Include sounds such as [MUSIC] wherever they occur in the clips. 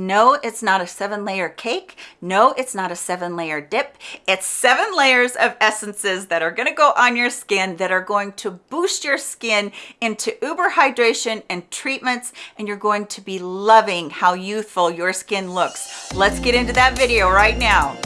No, it's not a seven layer cake. No, it's not a seven layer dip. It's seven layers of essences that are gonna go on your skin that are going to boost your skin into uber hydration and treatments, and you're going to be loving how youthful your skin looks. Let's get into that video right now.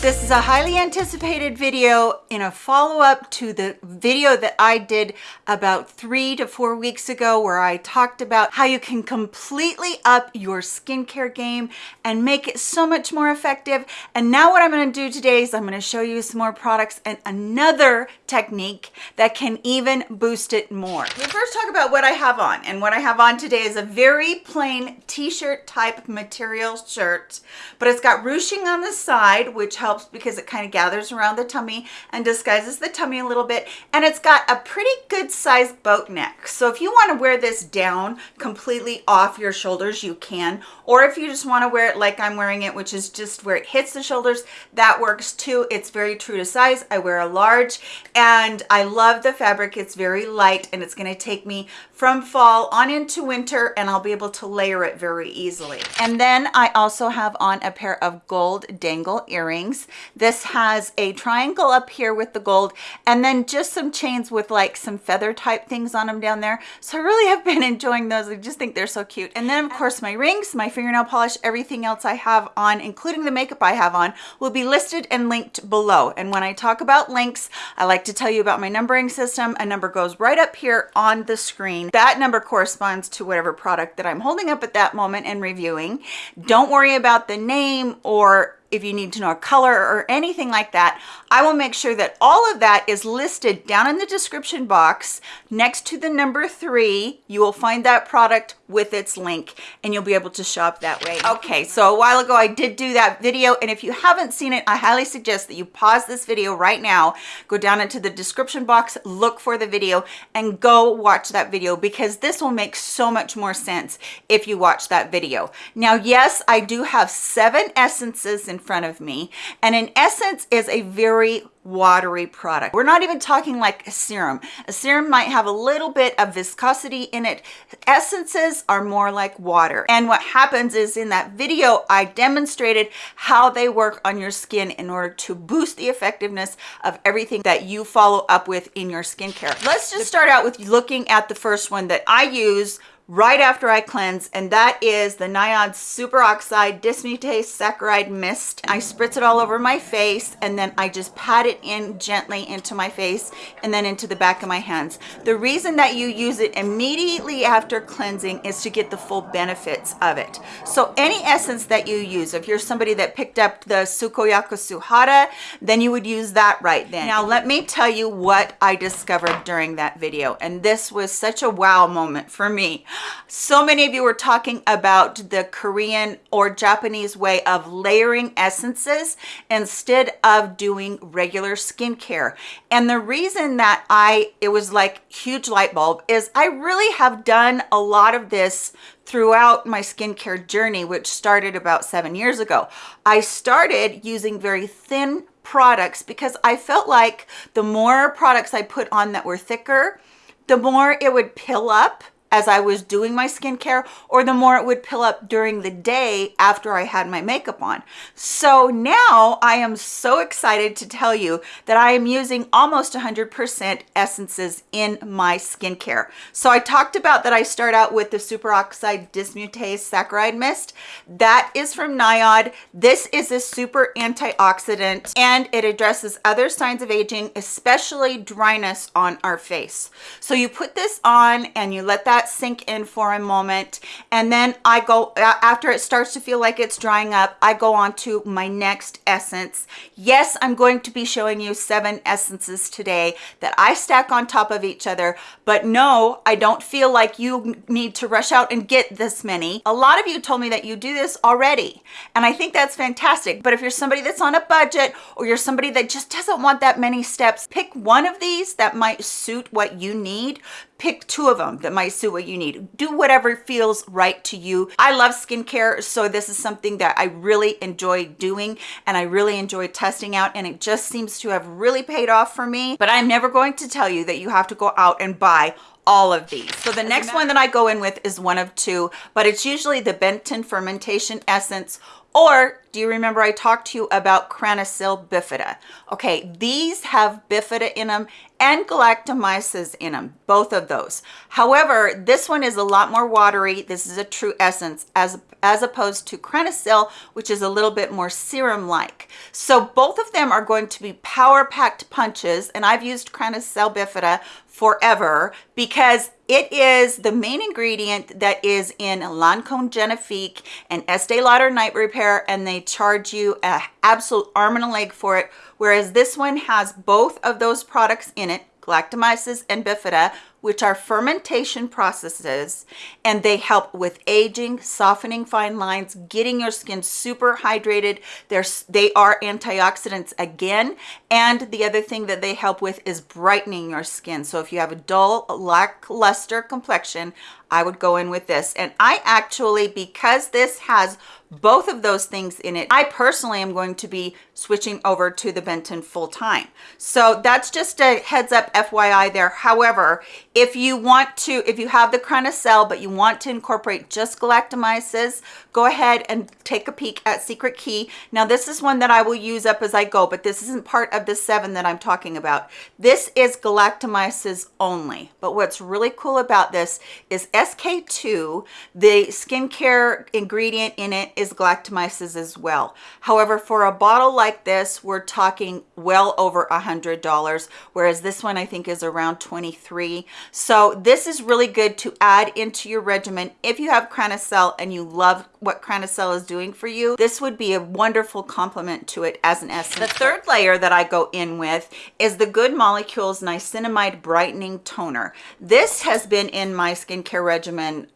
This is a highly anticipated video in a follow-up to the video that I did about three to four weeks ago where I talked about how you can completely up your skincare game and make it so much more effective. And now what I'm gonna do today is I'm gonna show you some more products and another technique that can even boost it more. We first talk about what I have on and what I have on today is a very plain t-shirt type material shirt, but it's got ruching on the side, which helps helps because it kind of gathers around the tummy and disguises the tummy a little bit. And it's got a pretty good sized boat neck. So if you want to wear this down completely off your shoulders, you can. Or if you just want to wear it like I'm wearing it, which is just where it hits the shoulders, that works too. It's very true to size. I wear a large and I love the fabric. It's very light and it's going to take me from fall on into winter and I'll be able to layer it very easily. And then I also have on a pair of gold dangle earrings this has a triangle up here with the gold and then just some chains with like some feather type things on them down there. So I really have been [LAUGHS] enjoying those. I just think they're so cute. And then of course my rings, my fingernail polish, everything else I have on, including the makeup I have on, will be listed and linked below. And when I talk about links, I like to tell you about my numbering system. A number goes right up here on the screen. That number corresponds to whatever product that I'm holding up at that moment and reviewing. Don't worry about the name or if you need to know a color or anything like that, I will make sure that all of that is listed down in the description box next to the number three. You will find that product with its link and you'll be able to shop that way. Okay, so a while ago I did do that video and if you haven't seen it, I highly suggest that you pause this video right now, go down into the description box, look for the video and go watch that video because this will make so much more sense if you watch that video. Now, yes, I do have seven essences in front of me and an essence is a very watery product. We're not even talking like a serum. A serum might have a little bit of viscosity in it. Essences are more like water. And what happens is in that video, I demonstrated how they work on your skin in order to boost the effectiveness of everything that you follow up with in your skincare. Let's just start out with looking at the first one that I use right after I cleanse, and that is the Nayad Superoxide Dismutase Saccharide Mist. I spritz it all over my face, and then I just pat it in gently into my face and then into the back of my hands. The reason that you use it immediately after cleansing is to get the full benefits of it. So any essence that you use, if you're somebody that picked up the Sukoyaka Suhada, then you would use that right then. Now, let me tell you what I discovered during that video, and this was such a wow moment for me. So many of you were talking about the Korean or Japanese way of layering essences instead of doing regular skincare. And the reason that I, it was like huge light bulb is I really have done a lot of this throughout my skincare journey, which started about seven years ago. I started using very thin products because I felt like the more products I put on that were thicker, the more it would pill up as I was doing my skincare or the more it would pill up during the day after I had my makeup on. So now I am so excited to tell you that I am using almost 100% essences in my skincare. So I talked about that I start out with the Superoxide Dismutase Saccharide Mist. That is from Nayad. This is a super antioxidant and it addresses other signs of aging, especially dryness on our face. So you put this on and you let that that sink in for a moment. And then I go after it starts to feel like it's drying up I go on to my next essence. Yes I'm going to be showing you seven essences today that I stack on top of each other but no I don't feel like you need to rush out and get this many. A lot of you told me that you do this already and I think that's fantastic. But if you're somebody that's on a budget or you're somebody that just doesn't want that many steps pick one of these that might suit what you need pick two of them that might suit what you need. Do whatever feels right to you. I love skincare so this is something that i really enjoy doing and i really enjoy testing out and it just seems to have really paid off for me. But i'm never going to tell you that you have to go out and buy all of these. So the next one that I go in with is one of two, but it's usually the Benton Fermentation Essence or do you remember I talked to you about Cranasil bifida? Okay, these have bifida in them and galactomyces in them, both of those. However, this one is a lot more watery. This is a true essence as, as opposed to Cranasil, which is a little bit more serum-like. So both of them are going to be power-packed punches, and I've used Cranasil bifida forever because it is the main ingredient that is in Lancome Genifique and Estee Lauder Night Repair, and they charge you an absolute arm and a leg for it. Whereas this one has both of those products in it, galactomyces and bifida, which are fermentation processes and they help with aging softening fine lines getting your skin super hydrated they're they are antioxidants again and the other thing that they help with is brightening your skin so if you have a dull lackluster complexion I would go in with this. And I actually, because this has both of those things in it, I personally am going to be switching over to the Benton full time. So that's just a heads up FYI there. However, if you want to, if you have the Cell, but you want to incorporate just galactomyces, go ahead and take a peek at Secret Key. Now this is one that I will use up as I go, but this isn't part of the seven that I'm talking about. This is galactomyces only. But what's really cool about this is SK-II, the skincare ingredient in it is galactomyces as well. However, for a bottle like this, we're talking well over a $100, whereas this one I think is around 23. So this is really good to add into your regimen. If you have Cell and you love what Cell is doing for you, this would be a wonderful complement to it as an essence. The third layer that I go in with is the Good Molecules Niacinamide Brightening Toner. This has been in my skincare regimen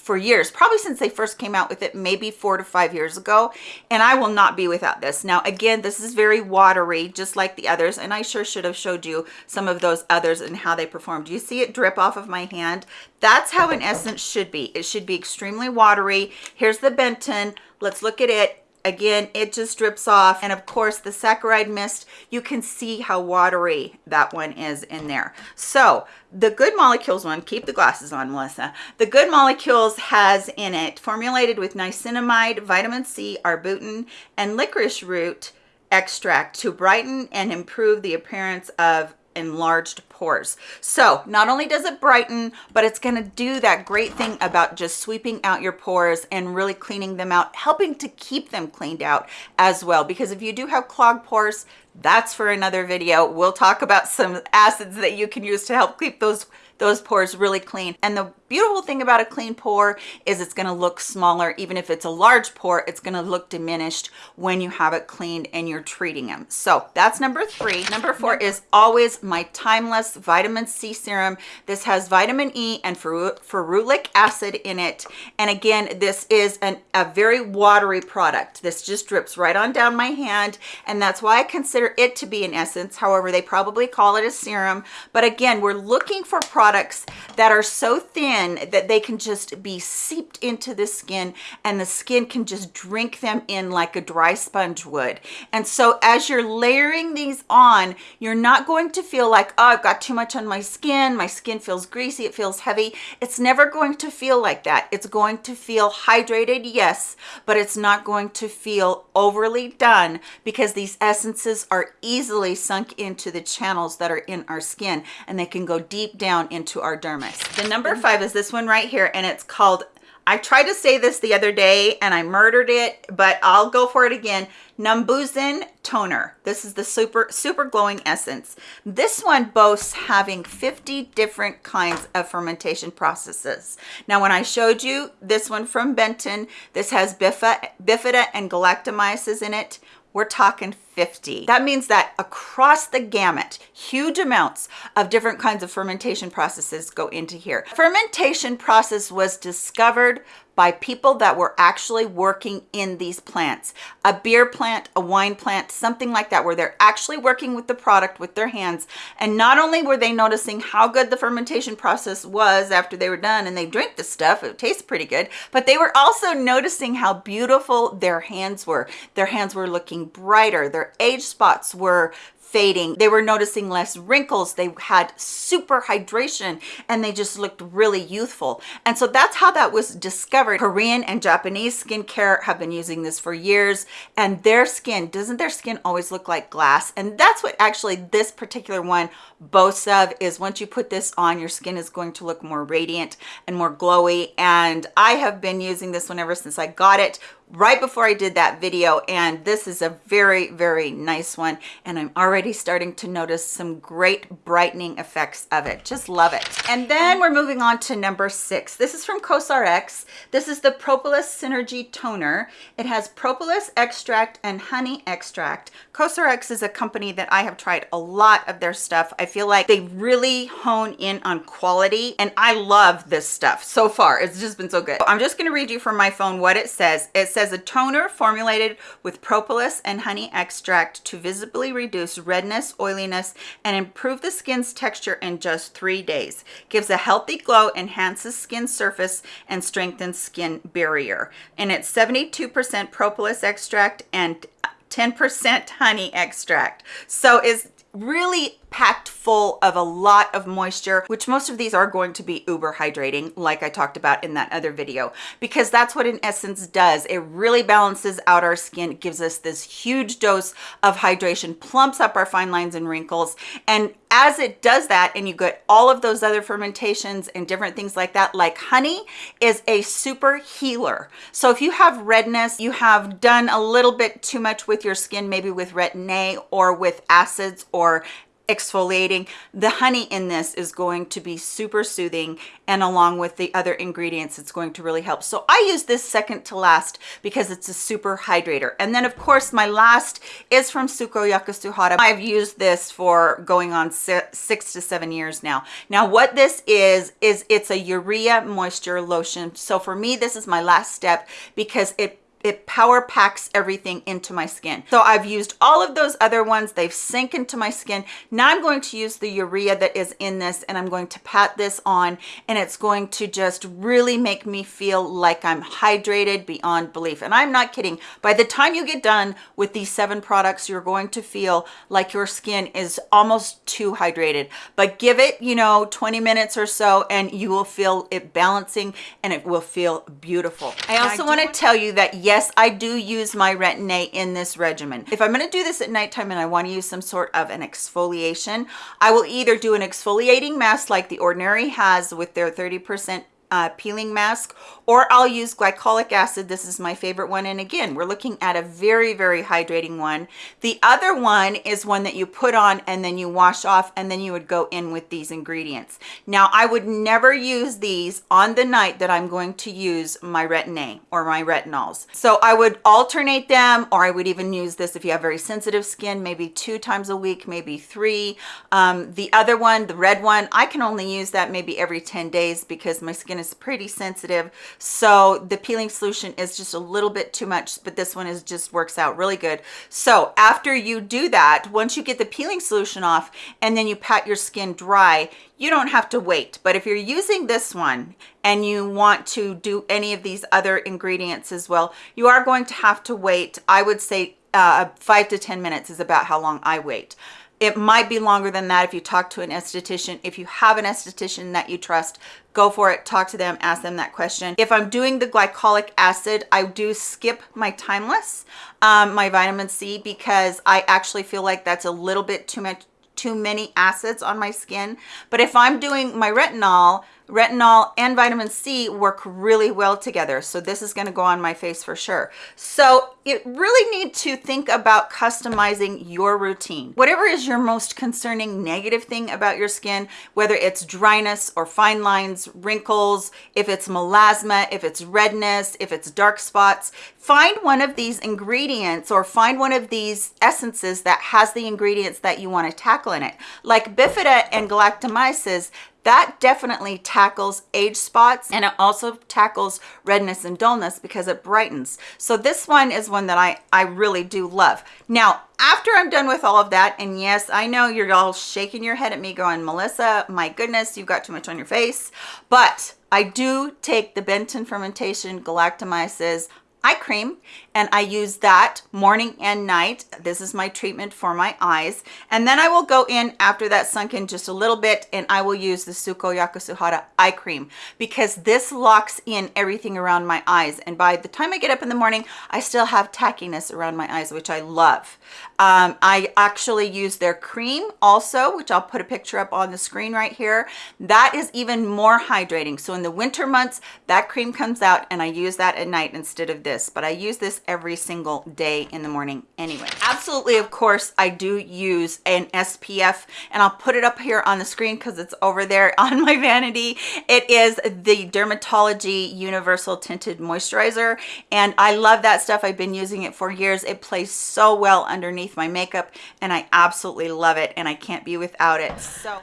for years probably since they first came out with it maybe four to five years ago and i will not be without this. Now again this is very watery just like the others and i sure should have showed you some of those others and how they performed. Do you see it drip off of my hand? That's how an essence should be. It should be extremely watery. Here's the benton. Let's look at it again it just drips off. And of course the saccharide mist you can see how watery that one is in there. So the good molecules one keep the glasses on melissa. The good molecules has in it formulated with niacinamide vitamin c arbutin and licorice root extract to brighten and improve the appearance of enlarged pores. So not only does it brighten but it's going to do that great thing about just sweeping out your pores and really cleaning them out helping to keep them cleaned out as well. Because if you do have clogged pores that's for another video. We'll talk about some acids that you can use to help keep those those pores really clean. And the beautiful thing about a clean pore is it's gonna look smaller. Even if it's a large pore, it's gonna look diminished when you have it cleaned and you're treating them. So that's number three. Number four is always my Timeless Vitamin C Serum. This has vitamin E and ferulic acid in it. And again, this is an, a very watery product. This just drips right on down my hand. And that's why I consider it to be an essence. However, they probably call it a serum. But again, we're looking for products that are so thin that they can just be seeped into the skin and the skin can just drink them in like a dry sponge would. And so as you're layering these on, you're not going to feel like, oh, I've got too much on my skin. My skin feels greasy. It feels heavy. It's never going to feel like that. It's going to feel hydrated, yes, but it's not going to feel overly done because these essences are easily sunk into the channels that are in our skin and they can go deep down into our dermis. The number five is this one right here, and it's called, I tried to say this the other day and I murdered it, but I'll go for it again. Numbuzin Toner. This is the super, super glowing essence. This one boasts having 50 different kinds of fermentation processes. Now, when I showed you this one from Benton, this has bifida and galactomyces in it we're talking 50. That means that across the gamut, huge amounts of different kinds of fermentation processes go into here. Fermentation process was discovered by people that were actually working in these plants. A beer plant a wine plant something like that where they're actually working with the product with their hands. And not only were they noticing how good the fermentation process was after they were done and they drink the stuff it tastes pretty good but they were also noticing how beautiful their hands were. Their hands were looking brighter. Their age spots were fading. They were noticing less wrinkles. They had super hydration and they just looked really youthful. And so that's how that was discovered. Korean and Japanese skincare have been using this for years and their skin, doesn't their skin always look like glass? And that's what actually this particular one boasts of is once you put this on, your skin is going to look more radiant and more glowy. And I have been using this one ever since I got it right before I did that video and this is a very very nice one and I'm already starting to notice some great brightening effects of it. Just love it. And then we're moving on to number six. This is from COSRX. This is the Propolis Synergy Toner. It has propolis extract and honey extract. COSRX is a company that I have tried a lot of their stuff. I feel like they really hone in on quality and I love this stuff so far. It's just been so good. I'm just going to read you from my phone what it says. It says says a toner formulated with propolis and honey extract to visibly reduce redness, oiliness, and improve the skin's texture in just three days. Gives a healthy glow, enhances skin surface, and strengthens skin barrier. And it's 72% propolis extract and 10% honey extract. So it's really packed full of a lot of moisture, which most of these are going to be uber hydrating, like I talked about in that other video, because that's what in essence does. It really balances out our skin, gives us this huge dose of hydration, plumps up our fine lines and wrinkles. And as it does that, and you get all of those other fermentations and different things like that, like honey is a super healer. So if you have redness, you have done a little bit too much with your skin, maybe with retin-A or with acids or exfoliating the honey in this is going to be super soothing and along with the other ingredients it's going to really help. So i use this second to last because it's a super hydrator. And then of course my last is from sukoyaka suhada i've used this for going on six to seven years now. Now what this is is it's a urea moisture lotion. So for me this is my last step because it it power packs everything into my skin. So I've used all of those other ones. They've sink into my skin. Now I'm going to use the urea that is in this and I'm going to pat this on and it's going to just really make me feel like I'm hydrated beyond belief. And I'm not kidding. By the time you get done with these seven products, you're going to feel like your skin is almost too hydrated. But give it, you know, 20 minutes or so and you will feel it balancing and it will feel beautiful. I also want to tell you that yes, I do use my Retin-A in this regimen. If I'm going to do this at nighttime and I want to use some sort of an exfoliation, I will either do an exfoliating mask like the Ordinary has with their 30% uh, peeling mask or I'll use glycolic acid. This is my favorite one. And again, we're looking at a very, very hydrating one. The other one is one that you put on and then you wash off and then you would go in with these ingredients. Now, I would never use these on the night that I'm going to use my Retin-A or my retinols. So I would alternate them or I would even use this if you have very sensitive skin, maybe two times a week, maybe three. Um, the other one, the red one, I can only use that maybe every 10 days because my skin is pretty sensitive. So the peeling solution is just a little bit too much but this one is just works out really good. So after you do that once you get the peeling solution off and then you pat your skin dry you don't have to wait. But if you're using this one and you want to do any of these other ingredients as well you are going to have to wait. I would say uh, five to ten minutes is about how long i wait it might be longer than that if you talk to an esthetician. If you have an esthetician that you trust, go for it. Talk to them, ask them that question. If I'm doing the glycolic acid, I do skip my Timeless, um, my vitamin C, because I actually feel like that's a little bit too much too many acids on my skin. But if I'm doing my retinol, retinol and vitamin C work really well together. So this is gonna go on my face for sure. So you really need to think about customizing your routine. Whatever is your most concerning negative thing about your skin, whether it's dryness or fine lines, wrinkles, if it's melasma, if it's redness, if it's dark spots, find one of these ingredients or find one of these essences that has the ingredients that you want to tackle in it. Like Bifida and galactomyces, that definitely tackles age spots and it also tackles redness and dullness because it brightens. So this one is one that i i really do love. Now after i'm done with all of that and yes i know you're all shaking your head at me going melissa my goodness you've got too much on your face. But i do take the benton fermentation galactomyces eye cream and I use that morning and night. This is my treatment for my eyes. And then I will go in after that sunk in just a little bit and I will use the Sukoyaka Suhada eye cream because this locks in everything around my eyes. And by the time I get up in the morning, I still have tackiness around my eyes, which I love. Um, I actually use their cream also, which I'll put a picture up on the screen right here. That is even more hydrating. So in the winter months, that cream comes out and I use that at night instead of this. But I use this every single day in the morning anyway. Absolutely, of course, I do use an SPF and I'll put it up here on the screen because it's over there [LAUGHS] on my vanity. It is the Dermatology Universal Tinted Moisturizer and I love that stuff. I've been using it for years. It plays so well underneath my makeup and I absolutely love it and I can't be without it. So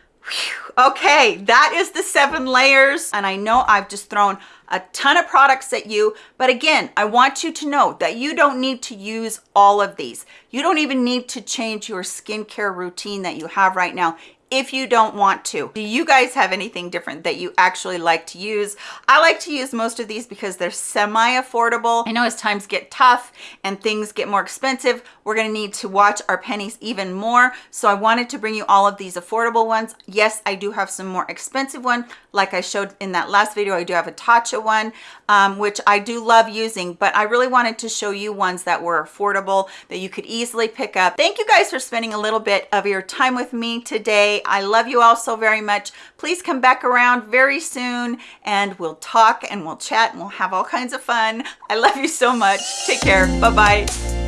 Okay, that is the seven layers. And I know I've just thrown a ton of products at you. But again, I want you to know that you don't need to use all of these. You don't even need to change your skincare routine that you have right now if you don't want to. Do you guys have anything different that you actually like to use? I like to use most of these because they're semi-affordable. I know as times get tough and things get more expensive, we're gonna need to watch our pennies even more. So I wanted to bring you all of these affordable ones. Yes, I do have some more expensive one. Like I showed in that last video, I do have a Tatcha one, um, which I do love using, but I really wanted to show you ones that were affordable that you could easily pick up. Thank you guys for spending a little bit of your time with me I love you all so very much. Please come back around very soon and we'll talk and we'll chat and we'll have all kinds of fun. I love you so much. Take care. Bye-bye.